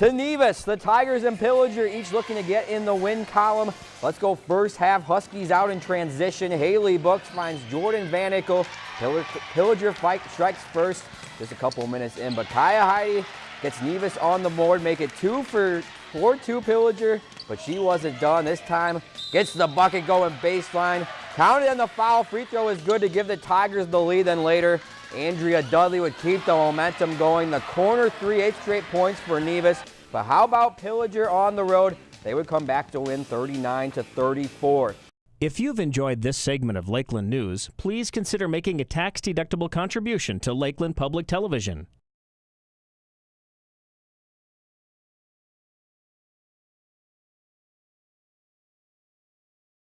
To Nevis, the Tigers and Pillager each looking to get in the win column. Let's go first half. Huskies out in transition. Haley Books finds Jordan Vanikel. Pillager fight strikes first just a couple minutes in, but Kaya Heidi gets Nevis on the board, make it two for 4-2 Pillager, but she wasn't done. This time gets the bucket going baseline. Counted on the foul. Free throw is good to give the Tigers the lead. Then later, Andrea Dudley would keep the momentum going. The corner three, eight straight points for Nevis. But how about Pillager on the road? They would come back to win 39 to 34. If you've enjoyed this segment of Lakeland News, please consider making a tax-deductible contribution to Lakeland Public Television.